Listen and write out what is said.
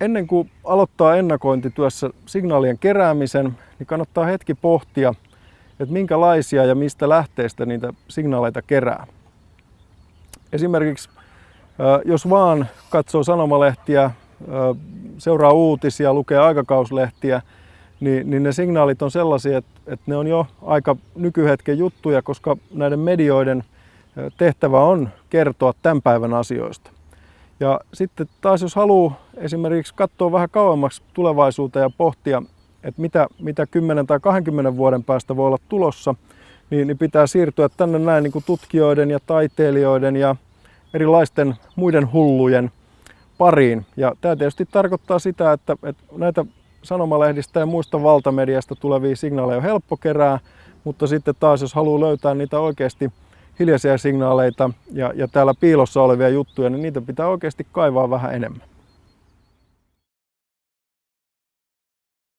ennen kuin aloittaa ennakointityössä signaalien keräämisen, niin kannattaa hetki pohtia, että minkälaisia ja mistä lähteistä niitä signaaleita kerää. Esimerkiksi jos vaan katsoo sanomalehtiä, seuraa uutisia, lukee aikakauslehtiä, niin, niin ne signaalit on sellaisia, että, että ne on jo aika nykyhetken juttuja, koska näiden medioiden tehtävä on kertoa tämän päivän asioista. Ja sitten taas jos haluaa esimerkiksi katsoa vähän kauemmaksi tulevaisuuteen ja pohtia, että mitä, mitä 10 tai 20 vuoden päästä voi olla tulossa, niin, niin pitää siirtyä tänne näin niin kuin tutkijoiden ja taiteilijoiden ja erilaisten muiden hullujen pariin. Ja tämä tietysti tarkoittaa sitä, että, että näitä sanomalehdistä ja muista valtamediasta tulevia signaaleja on helppo kerää, mutta sitten taas jos haluaa löytää niitä oikeasti hiljaisia signaaleita ja, ja täällä piilossa olevia juttuja, niin niitä pitää oikeasti kaivaa vähän enemmän.